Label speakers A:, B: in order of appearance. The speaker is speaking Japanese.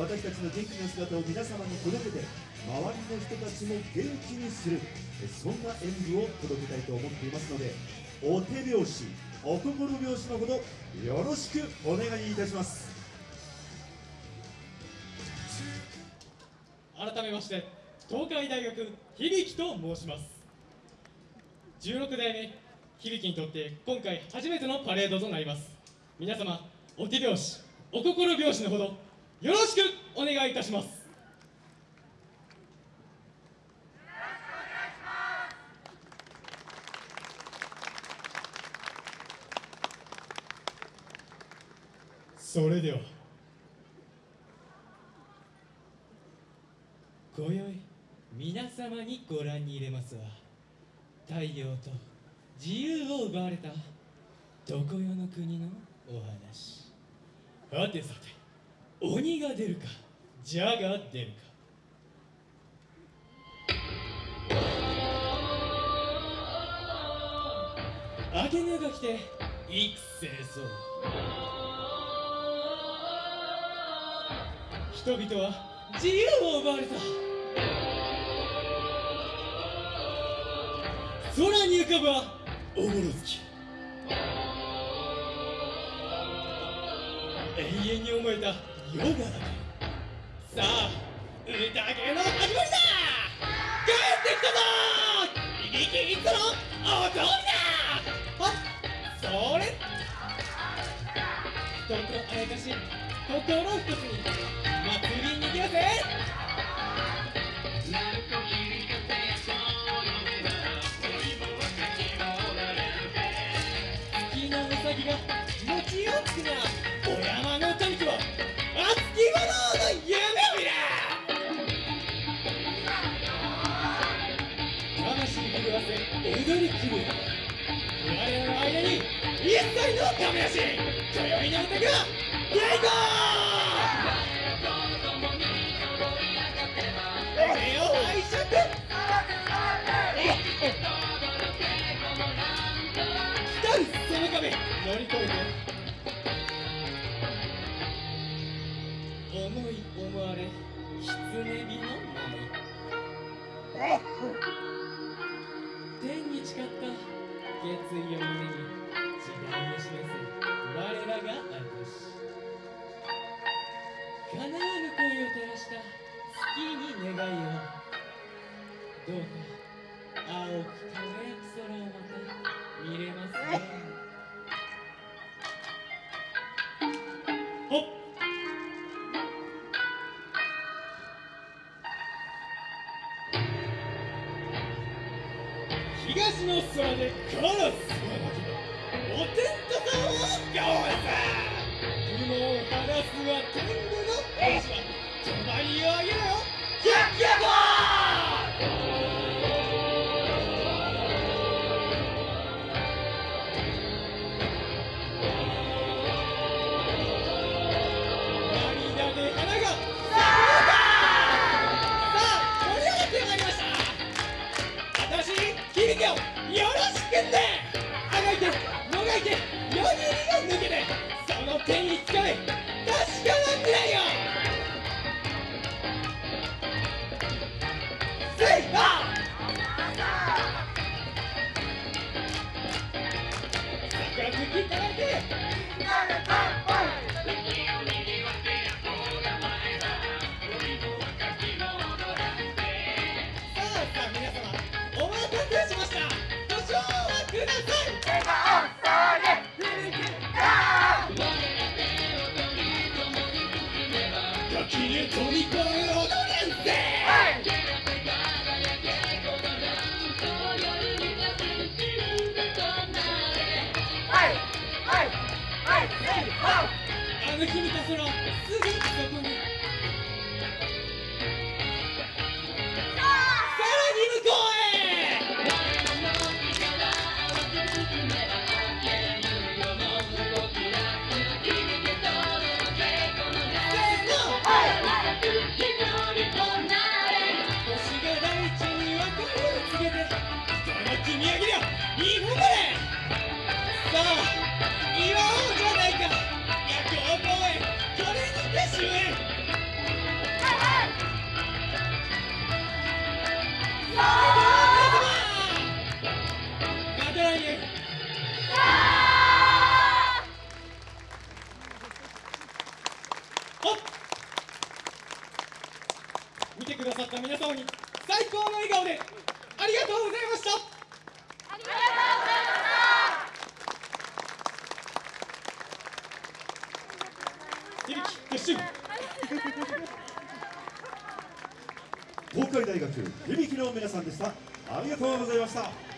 A: 私たちの元気な姿を皆様に届けて周りの人たちも元気にするそんな演舞を届けたいと思っていますのでお手拍子お心拍子のほどよろしくお願いいたします。
B: 改めまして東海大学響と申します。16代目響にとって今回初めてのパレードとなります。皆様お手拍子お心拍子のほどよろしくお願いいたします。それでは今宵皆様にご覧に入れますは太陽と自由を奪われた常世の国のお話。はてさて。鬼が出るか蛇が出るか。明けぬが来て育成そう人々は自由を奪われた。空に浮かぶはおぼろ月。永遠に思えたヨガさあ宴の始まりだ帰ってきたぞ右キッズのお通りだ？あそれ。人とあやかし心一つに。踊りきる我々の間に一切の亀足今宵の歌がゲイゴー手を拝借来たその壁乗り越えて思い思われ狐火の舞決意を胸に時代を示す。我らが私叶わぬ恋を照らした月に願いを。どうか青く輝く空をまた見れますね東の空でカラスがお天道さんをガオさ。雲を晴らすは天狗の。兵士は帳を上げ点に近い。確かなてよ。セイーてはい、あの君たちのすぐそこに見てくださった皆様に最高の笑顔でありがとうございました。
C: ありがとうございま
B: 響き撤収
A: 東海大学響きの皆さんでしたありがとうございました。